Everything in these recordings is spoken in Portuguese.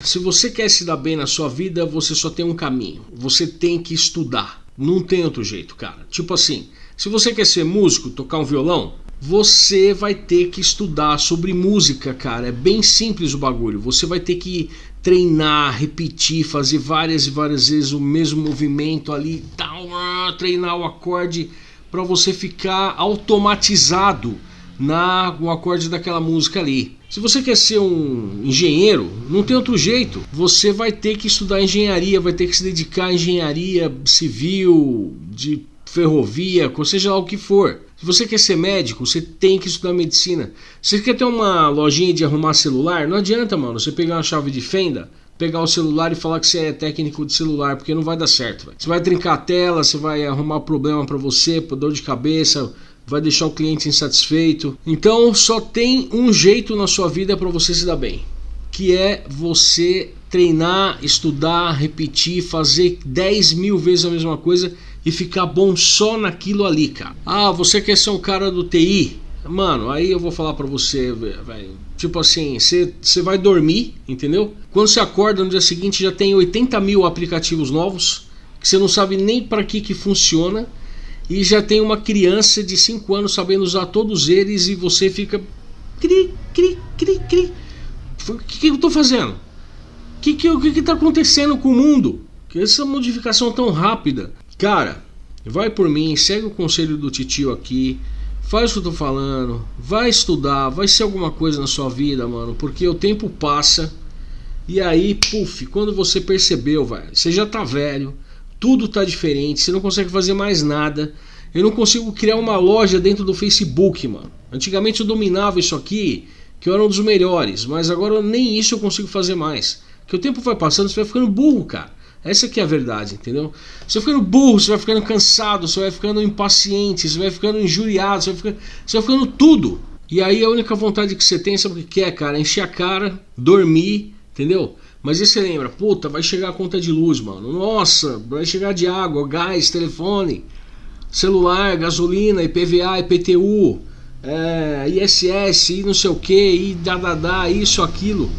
Se você quer se dar bem na sua vida, você só tem um caminho. Você tem que estudar. Não tem outro jeito, cara. Tipo assim, se você quer ser músico, tocar um violão, você vai ter que estudar sobre música, cara. É bem simples o bagulho. Você vai ter que treinar, repetir, fazer várias e várias vezes o mesmo movimento ali, tal, treinar o acorde para você ficar automatizado na o acorde daquela música ali. Se você quer ser um engenheiro, não tem outro jeito. Você vai ter que estudar engenharia, vai ter que se dedicar à engenharia civil, de ferrovia, seja lá o que for. Se você quer ser médico, você tem que estudar medicina. Se você quer ter uma lojinha de arrumar celular, não adianta, mano, você pegar uma chave de fenda, pegar o celular e falar que você é técnico de celular, porque não vai dar certo. Véio. Você vai trincar a tela, você vai arrumar problema para você, dor de cabeça, vai deixar o cliente insatisfeito. Então só tem um jeito na sua vida para você se dar bem, que é você treinar, estudar, repetir, fazer 10 mil vezes a mesma coisa e ficar bom só naquilo ali, cara. Ah, você quer ser um cara do TI? Mano, aí eu vou falar para você, velho. Tipo assim, você vai dormir, entendeu? Quando você acorda no dia seguinte já tem 80 mil aplicativos novos que você não sabe nem para que que funciona e já tem uma criança de 5 anos sabendo usar todos eles e você fica cri, cri, cri, cri. O que, que eu tô fazendo? O que, que, que, que tá acontecendo com o mundo? Que essa modificação tão rápida. Cara, vai por mim, segue o conselho do titio aqui. Faz o que eu tô falando, vai estudar, vai ser alguma coisa na sua vida, mano, porque o tempo passa e aí, puf, quando você percebeu, velho, você já tá velho, tudo está diferente, você não consegue fazer mais nada. Eu não consigo criar uma loja dentro do Facebook, mano. Antigamente eu dominava isso aqui, que eu era um dos melhores, mas agora nem isso eu consigo fazer mais. Que o tempo vai passando, você vai ficando burro, cara. Essa aqui é a verdade, entendeu? Você vai ficando burro, você vai ficando cansado, você vai ficando impaciente, você vai ficando injuriado, você vai ficando, você vai ficando tudo. E aí a única vontade que você tem, sabe o que é, cara? Encher a cara, dormir, entendeu? Mas aí você lembra, puta, vai chegar a conta de luz, mano. Nossa, vai chegar de água, gás, telefone, celular, gasolina, IPVA, IPTU, é, ISS, e não sei o que, e dadadá, isso, aquilo.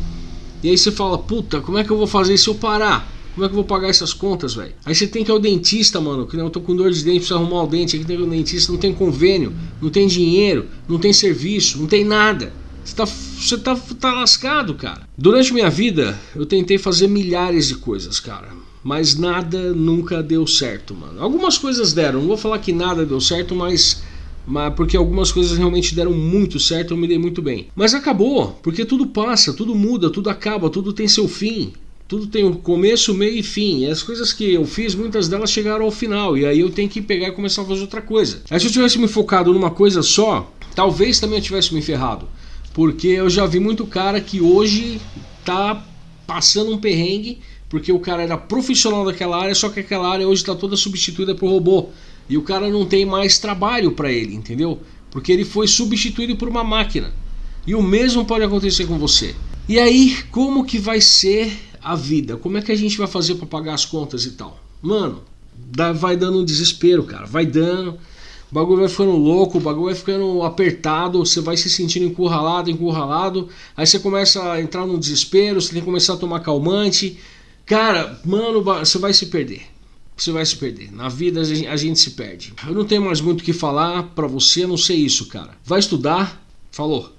E aí você fala, puta, como é que eu vou fazer se eu parar? Como é que eu vou pagar essas contas, velho? Aí você tem que ir ao dentista, mano. Que eu tô com dor de dente, preciso arrumar o dente. Aqui tem o dentista, não tem convênio, não tem dinheiro, não tem serviço, não tem nada. Você tá, você tá, tá lascado, cara. Durante minha vida, eu tentei fazer milhares de coisas, cara. Mas nada nunca deu certo, mano. Algumas coisas deram. Não vou falar que nada deu certo, mas mas porque algumas coisas realmente deram muito certo, eu me dei muito bem. Mas acabou, porque tudo passa, tudo muda, tudo acaba, tudo tem seu fim. Tudo tem um começo, meio e fim. E as coisas que eu fiz, muitas delas chegaram ao final. E aí eu tenho que pegar e começar a fazer outra coisa. Aí se eu tivesse me focado numa coisa só, talvez também eu tivesse me ferrado. Porque eu já vi muito cara que hoje tá passando um perrengue porque o cara era profissional daquela área, só que aquela área hoje está toda substituída por robô. E o cara não tem mais trabalho para ele, entendeu? Porque ele foi substituído por uma máquina. E o mesmo pode acontecer com você. E aí, como que vai ser a vida? Como é que a gente vai fazer para pagar as contas e tal? Mano, vai dando um desespero, cara. Vai dando. O bagulho vai ficando louco, o bagulho vai ficando apertado, você vai se sentindo encurralado, encurralado. Aí você começa a entrar no desespero, você tem que começar a tomar calmante. Cara, mano, você vai se perder. Você vai se perder. Na vida a gente, se perde. Eu não tenho mais muito o que falar pra você, não sei isso, cara. Vai estudar. Falou.